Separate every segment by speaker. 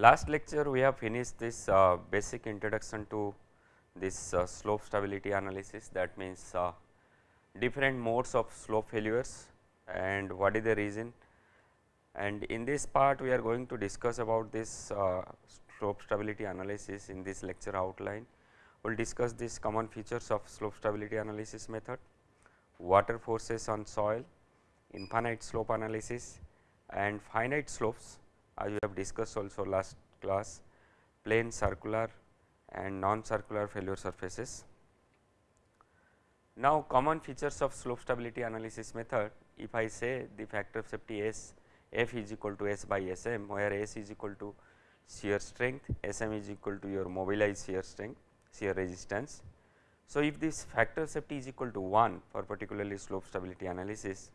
Speaker 1: Last lecture we have finished this uh, basic introduction to this uh, slope stability analysis. That means uh, different modes of slope failures and what is the reason. And in this part we are going to discuss about this uh, slope stability analysis in this lecture outline. We will discuss these common features of slope stability analysis method, water forces on soil, infinite slope analysis and finite slopes as we have discussed also last class, plane circular and non-circular failure surfaces. Now, common features of slope stability analysis method if I say the factor of safety S f is equal to S by S m where S is equal to shear strength, S m is equal to your mobilized shear strength, shear resistance. So, if this factor of safety is equal to 1 for particularly slope stability analysis,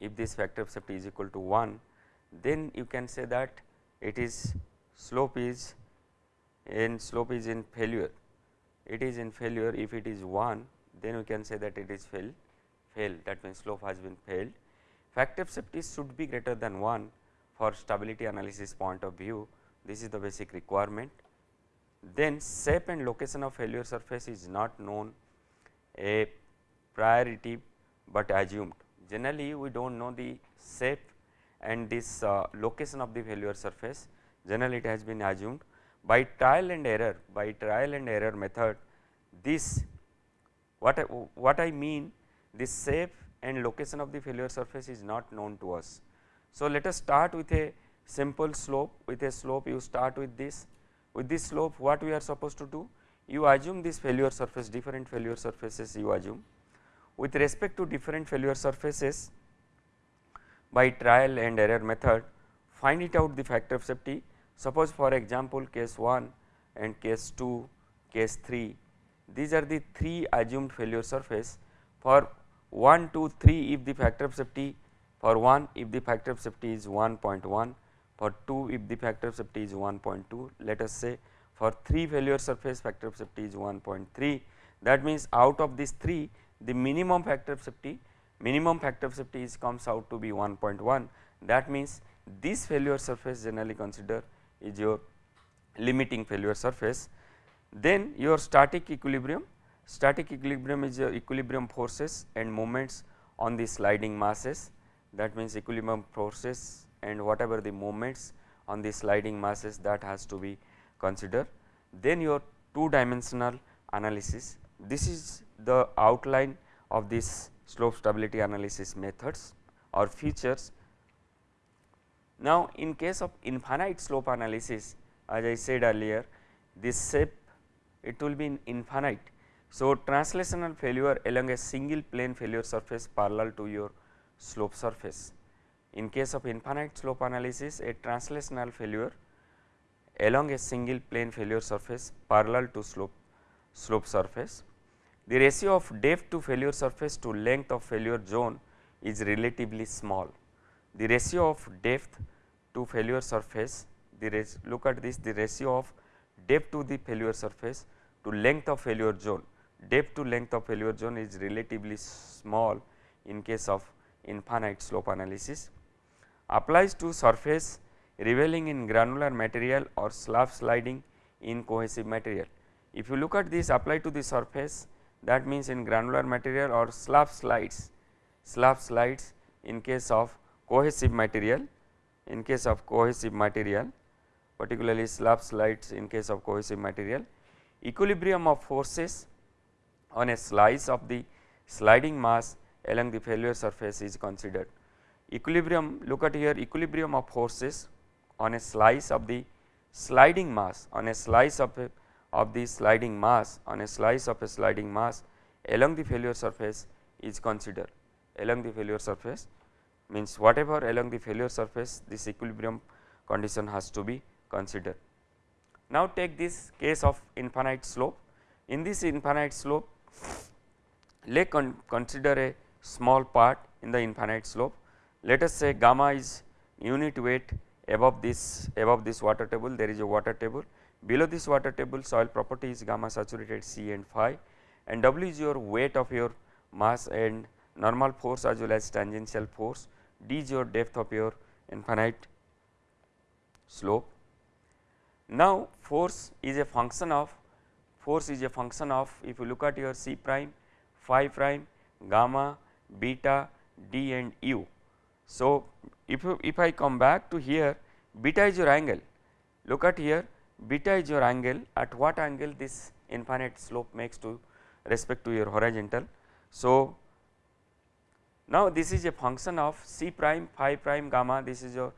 Speaker 1: if this factor of safety is equal to 1, then you can say that it is slope is in slope is in failure. It is in failure if it is 1 then we can say that it is fail fail that means slope has been failed. Factor of safety should be greater than 1 for stability analysis point of view this is the basic requirement. Then shape and location of failure surface is not known a priority, but assumed generally we do not know the shape and this uh, location of the failure surface generally it has been assumed by trial and error by trial and error method this what I, what I mean this shape and location of the failure surface is not known to us. So, let us start with a simple slope with a slope you start with this. With this slope what we are supposed to do? You assume this failure surface different failure surfaces you assume. With respect to different failure surfaces by trial and error method find it out the factor of safety. Suppose for example, case 1 and case 2, case 3 these are the 3 assumed failure surface. For 1, 2, 3 if the factor of safety for 1 if the factor of safety is 1.1 for 2 if the factor of safety is 1.2 let us say for 3 failure surface factor of safety is 1.3 that means out of these 3 the minimum factor of safety minimum factor of safety is comes out to be 1.1 that means this failure surface generally consider is your limiting failure surface. Then your static equilibrium, static equilibrium is your equilibrium forces and moments on the sliding masses that means equilibrium forces and whatever the moments on the sliding masses that has to be considered. Then your two dimensional analysis, this is the outline of this slope stability analysis methods or features. Now, in case of infinite slope analysis as I said earlier this shape it will be in infinite. So, translational failure along a single plane failure surface parallel to your slope surface. In case of infinite slope analysis a translational failure along a single plane failure surface parallel to slope slope surface the ratio of depth to failure surface to length of failure zone is relatively small. The ratio of depth to failure surface, the look at this the ratio of depth to the failure surface to length of failure zone, depth to length of failure zone is relatively small in case of infinite slope analysis. Applies to surface ravelling in granular material or slab sliding in cohesive material. If you look at this apply to the surface that means in granular material or slab slides, slab slides in case of cohesive material, in case of cohesive material particularly slab slides in case of cohesive material, equilibrium of forces on a slice of the sliding mass along the failure surface is considered. Equilibrium look at here equilibrium of forces on a slice of the sliding mass on a slice of a of the sliding mass on a slice of a sliding mass along the failure surface is considered. Along the failure surface means whatever along the failure surface this equilibrium condition has to be considered. Now, take this case of infinite slope. In this infinite slope let con consider a small part in the infinite slope. Let us say gamma is unit weight above this above this water table. There is a water table Below this water table soil property is gamma saturated C and phi and W is your weight of your mass and normal force as well as tangential force, D is your depth of your infinite slope. Now, force is a function of force is a function of if you look at your C prime, phi prime, gamma, beta, d and u. So, if if I come back to here beta is your angle look at here beta is your angle at what angle this infinite slope makes to respect to your horizontal. So, now this is a function of C prime phi prime gamma this is your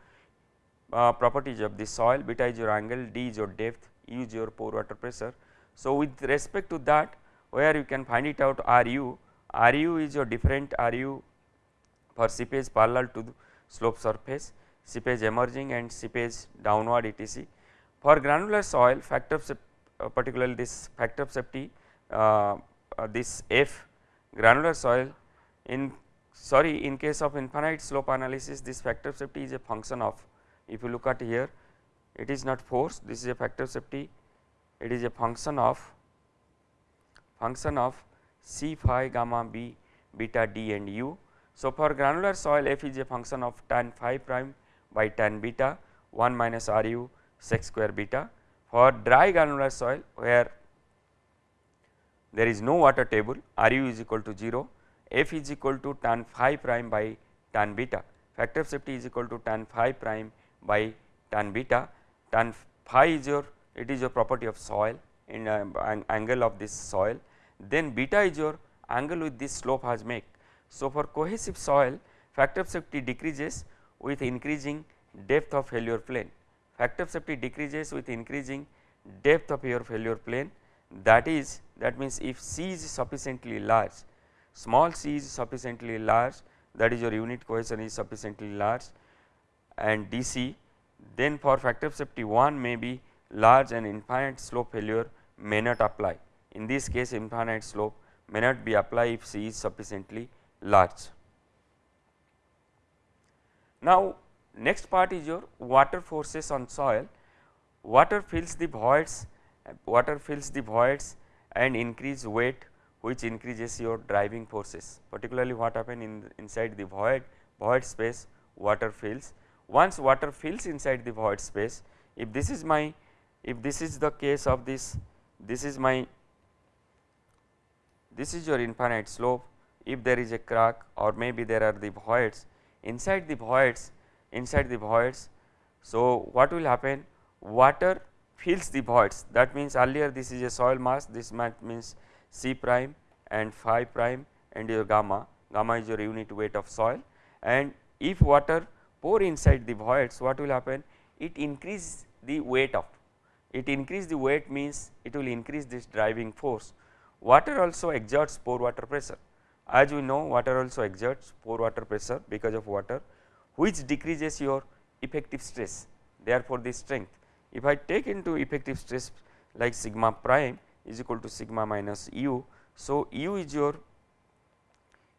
Speaker 1: uh, properties of the soil beta is your angle d is your depth u is your pore water pressure. So, with respect to that where you can find it out Ru, Ru is your different Ru for seepage parallel to the slope surface, seepage emerging and seepage downward etc. For granular soil factor of uh, particularly this factor of safety uh, uh, this F granular soil in sorry in case of infinite slope analysis this factor of safety is a function of if you look at here it is not force this is a factor of safety it is a function of function of C phi gamma b beta d and u. So, for granular soil f is a function of tan phi prime by tan beta 1 minus r u sec square beta. For dry granular soil where there is no water table r u is equal to 0 f is equal to tan phi prime by tan beta factor of safety is equal to tan phi prime by tan beta tan phi is your it is your property of soil in uh, an angle of this soil then beta is your angle with this slope has make. So, for cohesive soil factor of safety decreases with increasing depth of failure plane factor of safety decreases with increasing depth of your failure plane that is that means if C is sufficiently large small c is sufficiently large that is your unit cohesion is sufficiently large and DC then for factor of safety 1 may be large and infinite slope failure may not apply. In this case infinite slope may not be apply if C is sufficiently large. Now, next part is your water forces on soil. Water fills the voids, water fills the voids and increase weight which increases your driving forces particularly what happen in inside the void void space water fills. Once water fills inside the void space if this is my if this is the case of this this is my this is your infinite slope if there is a crack or maybe there are the voids inside the voids inside the voids. So, what will happen? Water fills the voids. That means earlier this is a soil mass this means C prime and phi prime and your gamma. Gamma is your unit weight of soil. And if water pour inside the voids what will happen? It increase the weight of it increase the weight means it will increase this driving force. Water also exerts pore water pressure. As we know water also exerts pore water pressure because of water which decreases your effective stress therefore, the strength. If I take into effective stress like sigma prime is equal to sigma minus u. So, u is your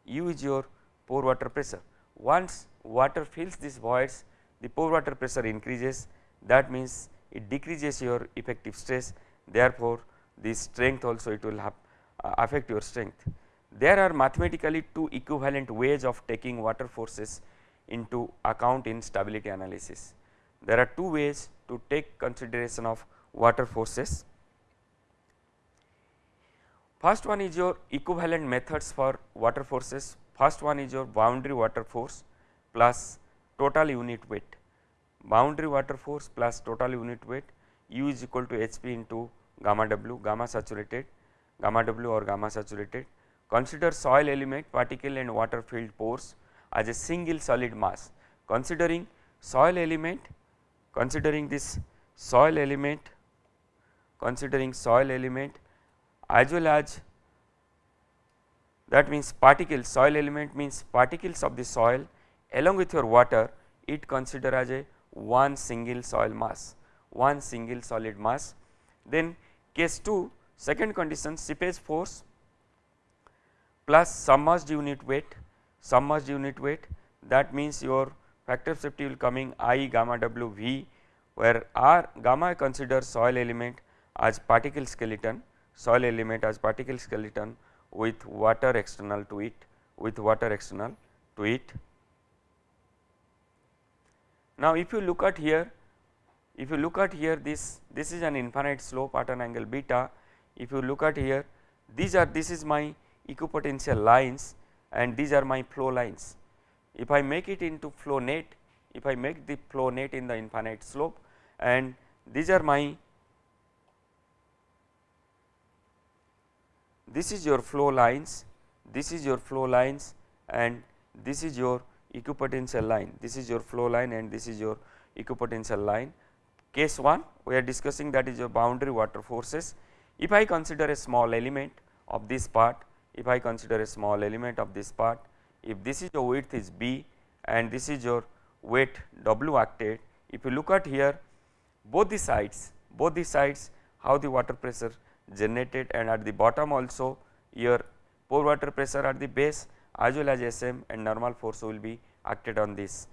Speaker 1: u is your pore water pressure once water fills these voids the pore water pressure increases that means it decreases your effective stress therefore, the strength also it will have uh, affect your strength. There are mathematically two equivalent ways of taking water forces into account in stability analysis. There are two ways to take consideration of water forces. First one is your equivalent methods for water forces. First one is your boundary water force plus total unit weight boundary water force plus total unit weight u is equal to h p into gamma w gamma saturated gamma w or gamma saturated. Consider soil element particle and water filled pores as a single solid mass considering soil element considering this soil element considering soil element as well as that means particles soil element means particles of the soil along with your water it consider as a one single soil mass, one single solid mass. Then case 2 second condition seepage force plus submerged unit weight, submerged unit weight. That means your factor of safety will coming I gamma W V where R gamma considers soil element as particle skeleton, soil element as particle skeleton with water external to it, with water external to it. Now, if you look at here if you look at here this this is an infinite slope at an angle beta. If you look at here these are this is my equipotential lines and these are my flow lines. If I make it into flow net if I make the flow net in the infinite slope and these are my this is your flow lines, this is your flow lines and this is your equipotential line, this is your flow line and this is your equipotential line. Case 1 we are discussing that is your boundary water forces. If I consider a small element of this part, if I consider a small element of this part, if this is your width is B and this is your weight W acted, if you look at here both the sides, both the sides how the water pressure generated and at the bottom also your pore water pressure at the base as well as SM and normal force will be acted on this.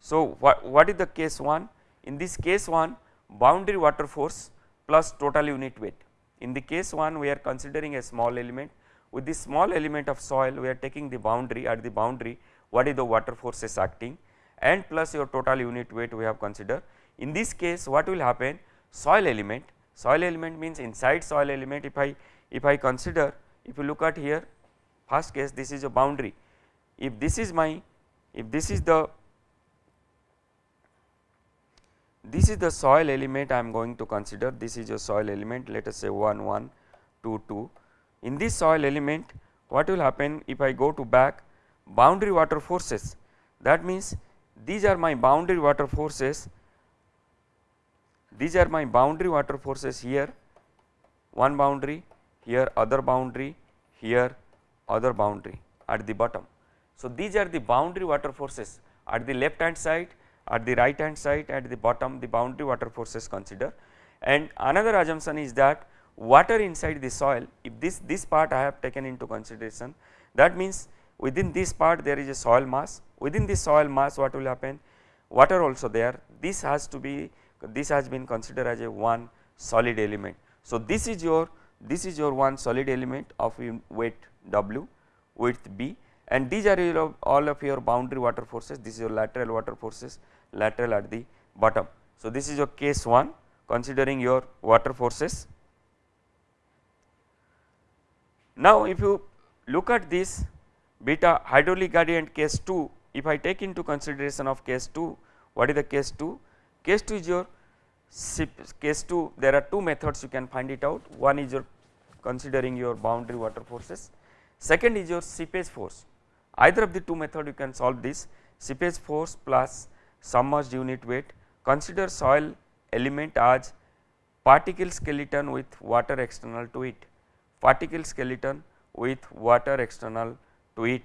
Speaker 1: So, what, what is the case 1? In this case 1 boundary water force plus total unit weight. In the case 1 we are considering a small element. With this small element of soil we are taking the boundary. At the boundary what is the water forces acting? And plus your total unit weight we have considered. In this case what will happen? Soil element. Soil element means inside soil element. If I if I consider if you look at here first case this is a boundary. If this is my if this is the this is the soil element I am going to consider. This is your soil element. Let us say 1 1 2 2 in this soil element what will happen if I go to back? Boundary water forces. That means these are my boundary water forces. These are my boundary water forces here. One boundary here other boundary here other boundary at the bottom. So, these are the boundary water forces at the left hand side at the right hand side at the bottom the boundary water forces consider. And another assumption is that water inside the soil if this this part I have taken into consideration that means within this part there is a soil mass. Within this soil mass what will happen? Water also there. This has to be this has been considered as a one solid element. So, this is your this is your one solid element of weight W width B. And these are all of your boundary water forces. This is your lateral water forces lateral at the bottom. So, this is your case 1 considering your water forces. Now, if you look at this beta hydraulic gradient case 2 if I take into consideration of case 2 what is the case 2 case 2 is your case 2 there are two methods you can find it out. One is your considering your boundary water forces. Second is your seepage force. Either of the two method you can solve this. Seepage force plus submerged unit weight consider soil element as particle skeleton with water external to it. Particle skeleton with water external to it.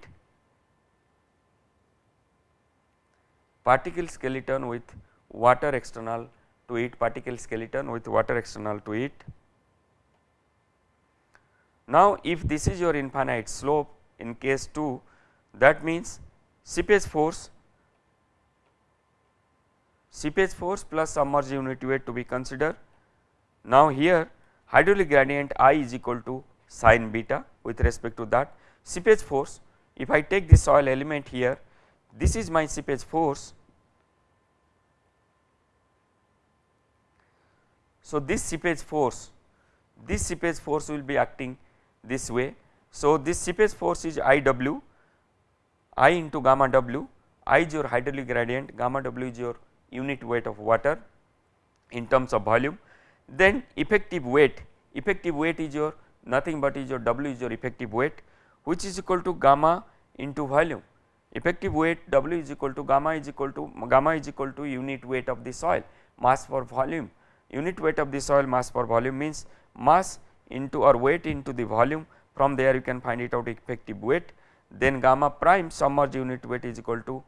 Speaker 1: Particle skeleton with water external to it. Particle skeleton with water external to it. Now, if this is your infinite slope in case 2 that means seepage force seepage force plus submerged unit weight to be considered. Now, here hydraulic gradient I is equal to sin beta with respect to that seepage force if I take this soil element here this is my seepage force. So, this seepage force this seepage force will be acting this way. So, this seepage force is I w I into gamma w I is your hydraulic gradient gamma w is your unit weight of water in terms of volume. Then effective weight effective weight is your nothing but is your w is your effective weight which is equal to gamma into volume. Effective weight w is equal to gamma is equal to gamma is equal to unit weight of the soil mass per volume. Unit weight of the soil mass per volume means mass into or weight into the volume. From there you can find it out effective weight. Then gamma prime submerged unit weight is equal to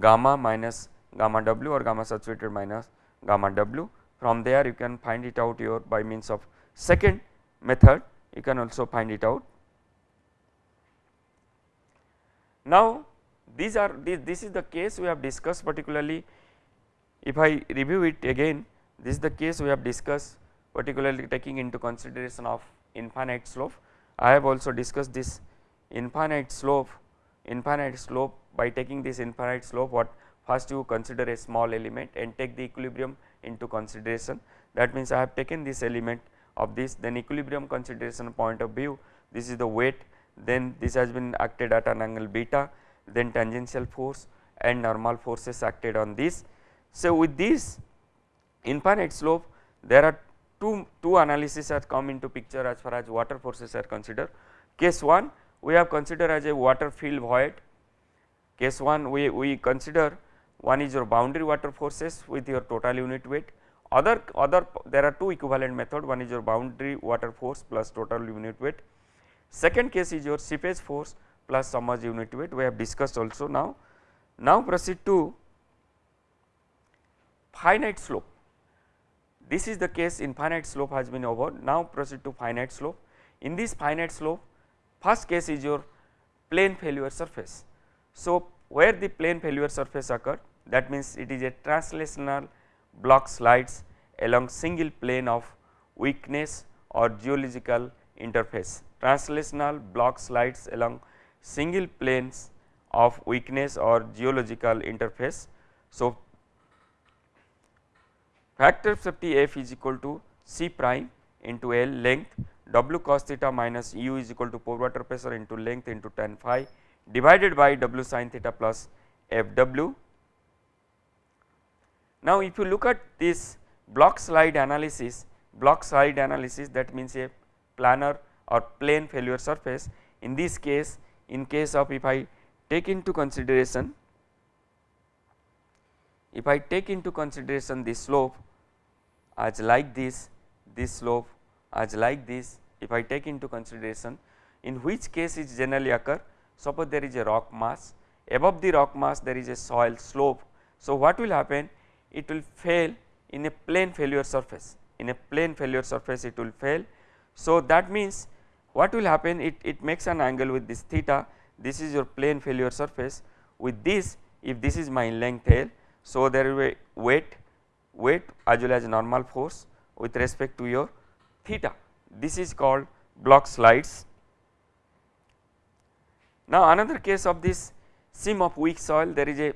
Speaker 1: gamma minus gamma w or gamma saturated minus gamma w from there you can find it out your by means of second method you can also find it out. Now, these are this, this is the case we have discussed particularly if I review it again this is the case we have discussed particularly taking into consideration of infinite slope. I have also discussed this infinite slope infinite slope by taking this infinite slope what first you consider a small element and take the equilibrium into consideration that means I have taken this element of this then equilibrium consideration point of view this is the weight then this has been acted at an angle beta then tangential force and normal forces acted on this. So, with this infinite slope there are two, two analysis has come into picture as far as water forces are considered. Case 1 we have considered as a water field void, case 1 we, we consider one is your boundary water forces with your total unit weight other other there are two equivalent method one is your boundary water force plus total unit weight. Second case is your seepage force plus submerged unit weight we have discussed also now. Now proceed to finite slope this is the case infinite slope has been over now proceed to finite slope. In this finite slope first case is your plane failure surface. So, where the plane failure surface occur that means it is a translational block slides along single plane of weakness or geological interface. Translational block slides along single planes of weakness or geological interface. So, factor of safety f is equal to c prime into L length w cos theta minus u is equal to pore water pressure into length into tan phi divided by w sin theta plus f w now, if you look at this block slide analysis, block slide analysis that means a planar or plane failure surface. In this case, in case of if I take into consideration, if I take into consideration this slope as like this, this slope as like this, if I take into consideration, in which case it generally occur, suppose there is a rock mass, above the rock mass there is a soil slope. So, what will happen? It will fail in a plane failure surface in a plane failure surface it will fail. So, that means what will happen it, it makes an angle with this theta this is your plane failure surface with this if this is my length L. So, there will be weight weight as well as normal force with respect to your theta this is called block slides. Now, another case of this seam of weak soil there is a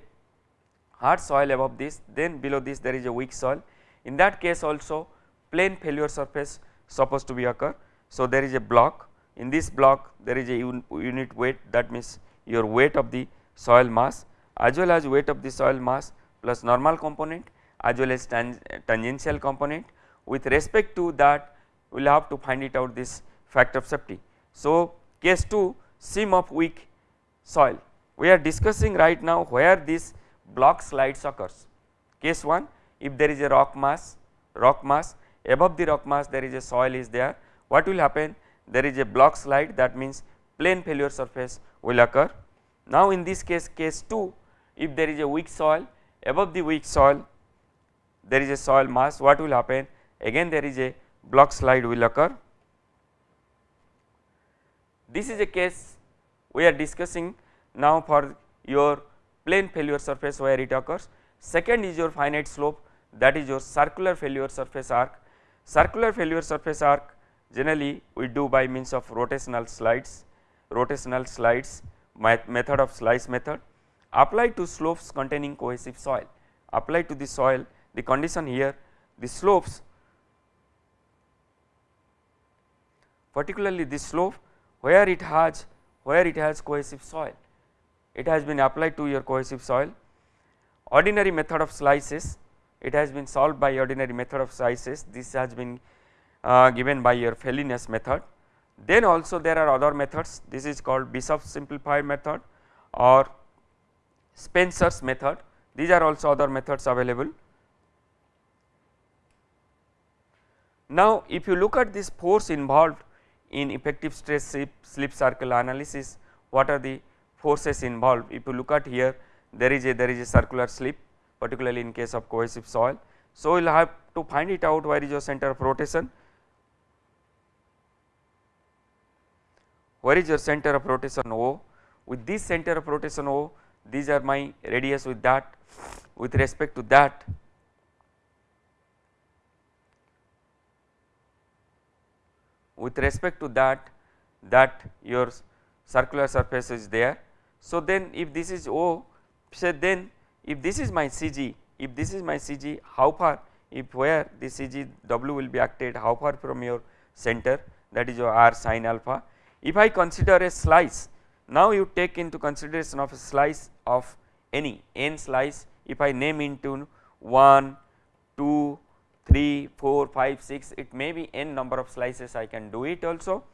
Speaker 1: hard soil above this then below this there is a weak soil. In that case also plane failure surface supposed to be occur. So, there is a block. In this block there is a un unit weight. That means your weight of the soil mass as well as weight of the soil mass plus normal component as well as tang tangential component. With respect to that we will have to find it out this factor of safety. So, case 2 seam of weak soil. We are discussing right now where this block slides occurs. Case 1 if there is a rock mass, rock mass above the rock mass there is a soil is there what will happen there is a block slide that means plane failure surface will occur. Now, in this case case 2 if there is a weak soil above the weak soil there is a soil mass what will happen again there is a block slide will occur. This is a case we are discussing now for your plane failure surface where it occurs. Second is your finite slope that is your circular failure surface arc. Circular failure surface arc generally we do by means of rotational slides, rotational slides method of slice method applied to slopes containing cohesive soil. Applied to the soil the condition here the slopes particularly this slope where it has where it has cohesive soil it has been applied to your cohesive soil. Ordinary method of slices, it has been solved by ordinary method of slices, this has been uh, given by your Fellenius method. Then also there are other methods, this is called Bishop's simplified method or Spencer's method, these are also other methods available. Now, if you look at this force involved in effective stress slip circle analysis, what are the forces involved. If you look at here there is a there is a circular slip particularly in case of cohesive soil. So, we will have to find it out where is your center of rotation, where is your center of rotation O with this center of rotation O these are my radius with that with respect to that with respect to that that your circular surface is there so, then if this is O say then if this is my CG, if this is my CG how far if where the CG W will be acted how far from your center that is your R sin alpha. If I consider a slice now you take into consideration of a slice of any n slice if I name into 1, 2, 3, 4, 5, 6 it may be n number of slices I can do it also.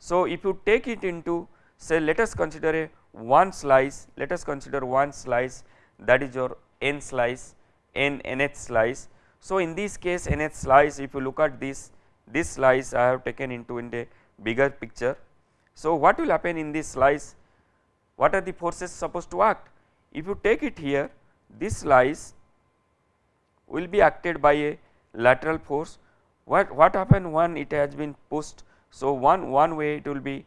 Speaker 1: So, if you take it into say let us consider a one slice let us consider one slice that is your n slice n nth slice. So, in this case nth slice if you look at this this slice I have taken into in the bigger picture. So, what will happen in this slice what are the forces supposed to act if you take it here this slice will be acted by a lateral force what what happen when it has been pushed. So, one one way it will be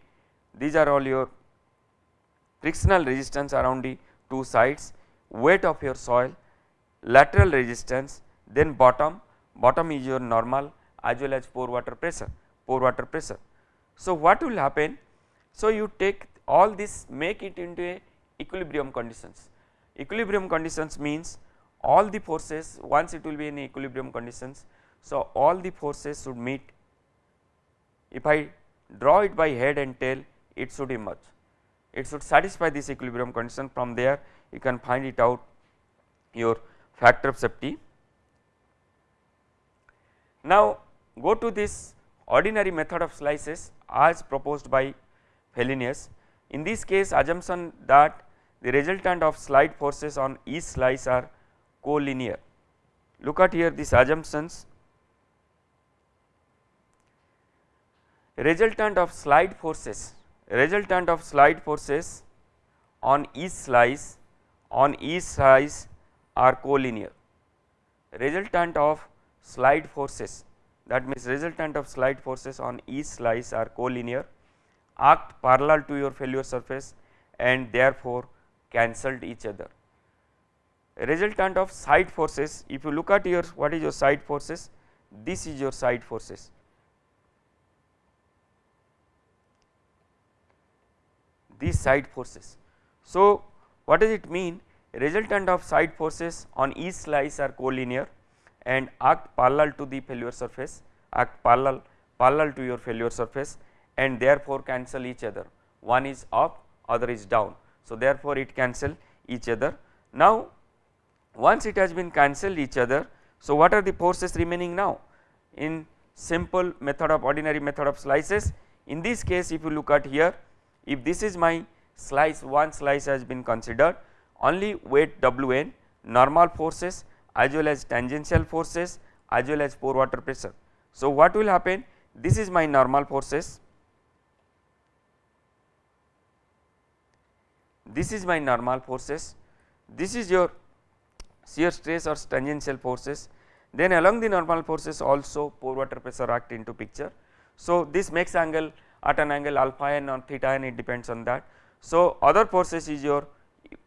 Speaker 1: these are all your frictional resistance around the two sides weight of your soil lateral resistance then bottom bottom is your normal as well as pore water pressure pore water pressure. So, what will happen so you take all this make it into a equilibrium conditions equilibrium conditions means all the forces once it will be in equilibrium conditions. So, all the forces should meet if I draw it by head and tail it should emerge it should satisfy this equilibrium condition from there you can find it out your factor of safety. Now, go to this ordinary method of slices as proposed by Fellenius. In this case assumption that the resultant of slide forces on each slice are collinear. Look at here these assumptions resultant of slide forces resultant of slide forces on each slice on each slice are collinear resultant of slide forces that means resultant of slide forces on each slice are collinear act parallel to your failure surface and therefore cancelled each other. Resultant of side forces if you look at your what is your side forces this is your side forces. These side forces. So, what does it mean resultant of side forces on each slice are collinear and act parallel to the failure surface act parallel parallel to your failure surface and therefore cancel each other one is up other is down. So, therefore, it cancel each other. Now, once it has been cancelled each other. So, what are the forces remaining now in simple method of ordinary method of slices in this case if you look at here if this is my slice one slice has been considered only weight W n normal forces as well as tangential forces as well as pore water pressure. So, what will happen this is my normal forces this is my normal forces this is your shear stress or tangential forces then along the normal forces also pore water pressure act into picture. So, this makes angle at an angle alpha n or theta n it depends on that. So, other forces is your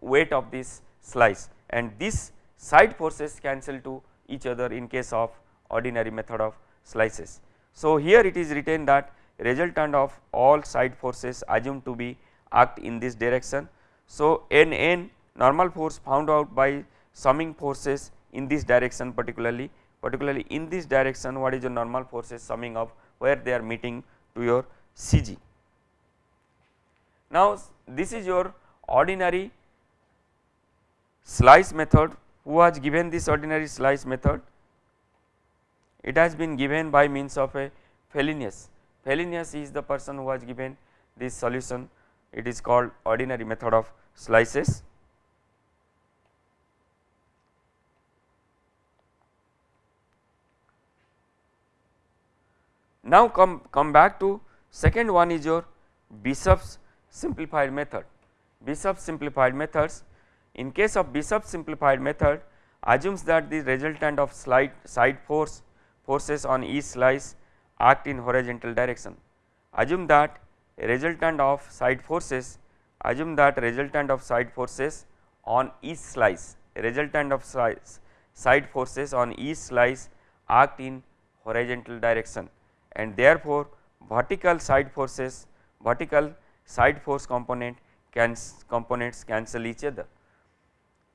Speaker 1: weight of this slice and this side forces cancel to each other in case of ordinary method of slices. So, here it is written that resultant of all side forces assumed to be act in this direction. So, n n normal force found out by summing forces in this direction particularly particularly in this direction what is the normal forces summing up where they are meeting to your CG. Now, this is your ordinary slice method who has given this ordinary slice method it has been given by means of a Fellenius. Fellenius is the person who has given this solution it is called ordinary method of slices. Now, come, come back to second one is your Bishop's simplified method. Bishop's simplified methods in case of Bishop's simplified method assumes that the resultant of slide side force forces on each slice act in horizontal direction. Assume that resultant of side forces assume that resultant of side forces on each slice resultant of slice side forces on each slice act in horizontal direction and therefore, vertical side forces, vertical side force component can components cancel each other.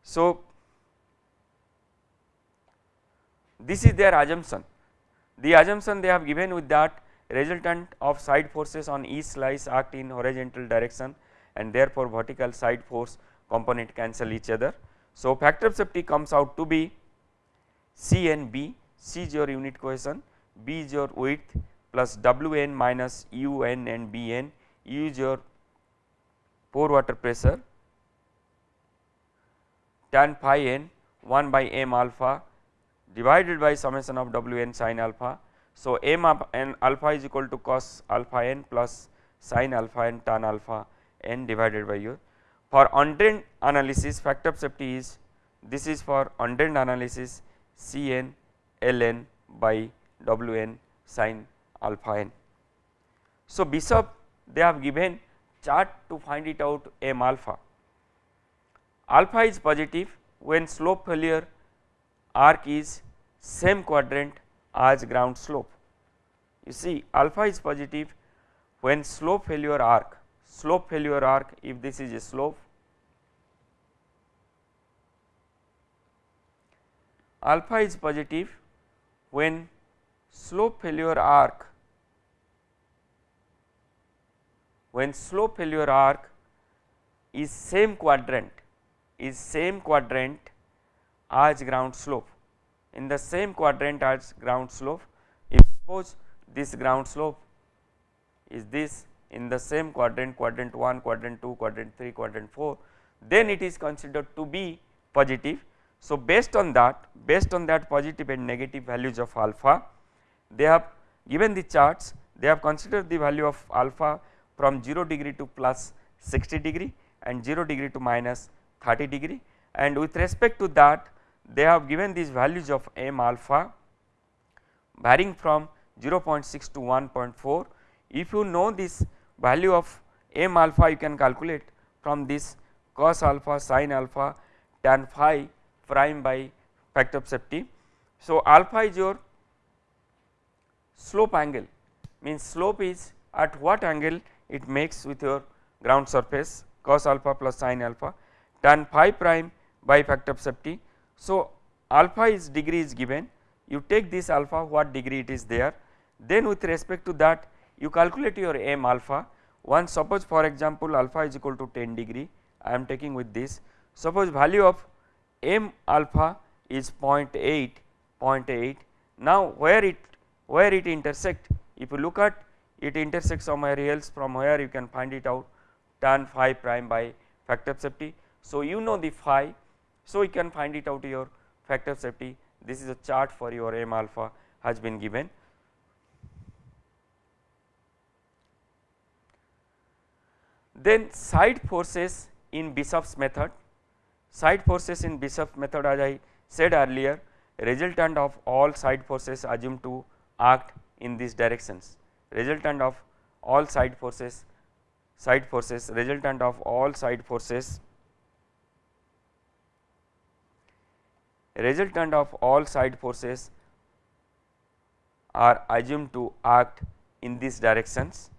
Speaker 1: So, this is their assumption. The assumption they have given with that resultant of side forces on each slice act in horizontal direction and therefore, vertical side force component cancel each other. So, factor of safety comes out to be C and B, C is your unit cohesion, B is your width, plus W n minus U n and B n, U is your pore water pressure tan phi n 1 by m alpha divided by summation of W n sin alpha. So, m n alpha is equal to cos alpha n plus sin alpha n tan alpha n divided by u. For undrained analysis factor of safety is this is for undrained analysis C n L n by W n sin alpha n. So, Bishop they have given chart to find it out m alpha. Alpha is positive when slope failure arc is same quadrant as ground slope. You see alpha is positive when slope failure arc, slope failure arc if this is a slope alpha is positive when slope failure arc when slope failure arc is same quadrant is same quadrant as ground slope. In the same quadrant as ground slope if suppose this ground slope is this in the same quadrant quadrant 1 quadrant 2 quadrant 3 quadrant 4 then it is considered to be positive. So, based on that based on that positive and negative values of alpha they have given the charts they have considered the value of alpha from 0 degree to plus 60 degree and 0 degree to minus 30 degree and with respect to that they have given these values of m alpha varying from 0.6 to 1.4. If you know this value of m alpha you can calculate from this cos alpha sin alpha tan phi prime by factor of safety. So, alpha is your slope angle means slope is at what angle it makes with your ground surface cos alpha plus sin alpha tan phi prime by factor of safety. So, alpha is degree is given. You take this alpha what degree it is there. Then with respect to that you calculate your m alpha. One suppose for example alpha is equal to 10 degree. I am taking with this. Suppose value of m alpha is 0.8 0.8 now where it where it intersect? If you look at it intersects somewhere else from where you can find it out tan phi prime by factor of safety. So, you know the phi so you can find it out your factor of safety this is a chart for your m alpha has been given. Then side forces in Bishop's method Side forces in Bishop method as I said earlier resultant of all side forces assumed to act in these directions resultant of all side forces side forces resultant of all side forces resultant of all side forces are assumed to act in these directions.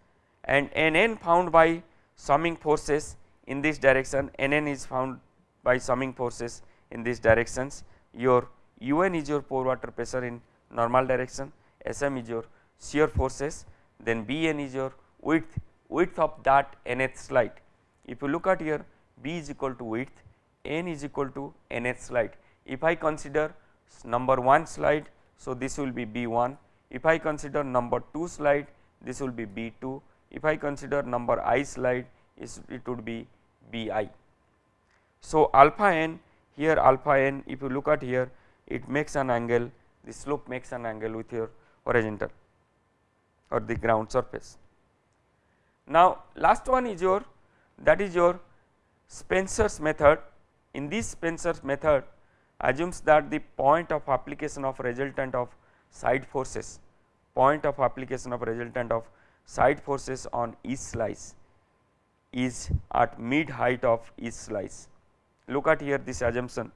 Speaker 1: And Nn found by summing forces in this direction Nn is found by summing forces in these directions. Your un is your pore water pressure in normal direction sm is your shear forces then bn is your width width of that nth slide. If you look at here b is equal to width n is equal to nth slide. If i consider number 1 slide so this will be b1 if i consider number 2 slide this will be b2 if i consider number i slide it would be bi so, alpha n here alpha n if you look at here it makes an angle the slope makes an angle with your horizontal or the ground surface. Now, last one is your that is your Spencer's method. In this Spencer's method assumes that the point of application of resultant of side forces point of application of resultant of side forces on each slice is at mid height of each slice. Look at here this assumption.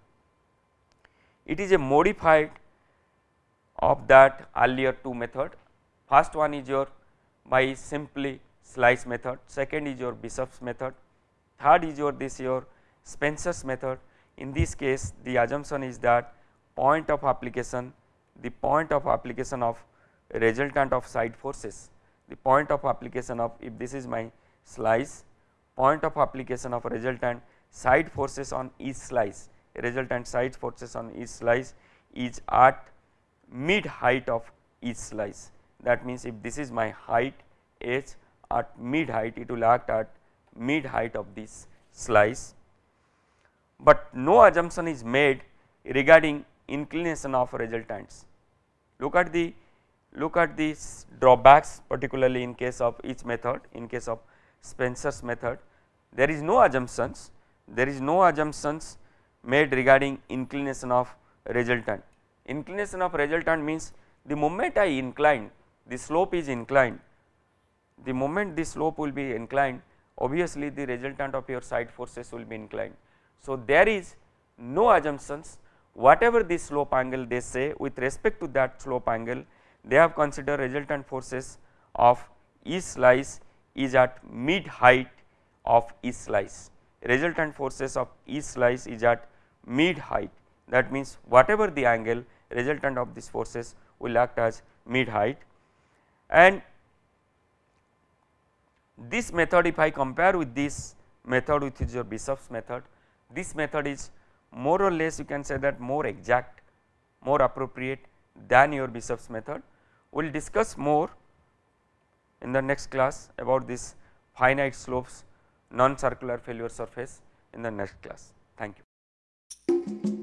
Speaker 1: It is a modified of that earlier two method first one is your by simply slice method. Second is your Bishop's method. Third is your this your Spencer's method. In this case the assumption is that point of application the point of application of resultant of side forces, the point of application of if this is my slice, point of application of resultant side forces on each slice, resultant side forces on each slice is at mid height of each slice. That means, if this is my height h at mid height it will act at mid height of this slice, but no assumption is made regarding inclination of resultants. Look at the look at these drawbacks particularly in case of each method in case of Spencer's method there is no assumptions there is no assumptions made regarding inclination of resultant. Inclination of resultant means the moment I incline the slope is inclined. The moment the slope will be inclined obviously the resultant of your side forces will be inclined. So, there is no assumptions. Whatever the slope angle they say with respect to that slope angle they have considered resultant forces of each slice is at mid height of each slice. Resultant forces of each slice is at mid height. That means whatever the angle resultant of these forces will act as mid height and this method if I compare with this method which is your Bishop's method this method is more or less you can say that more exact more appropriate than your Bishop's method. We will discuss more in the next class about this finite slopes non circular failure surface in the next class. Thank you.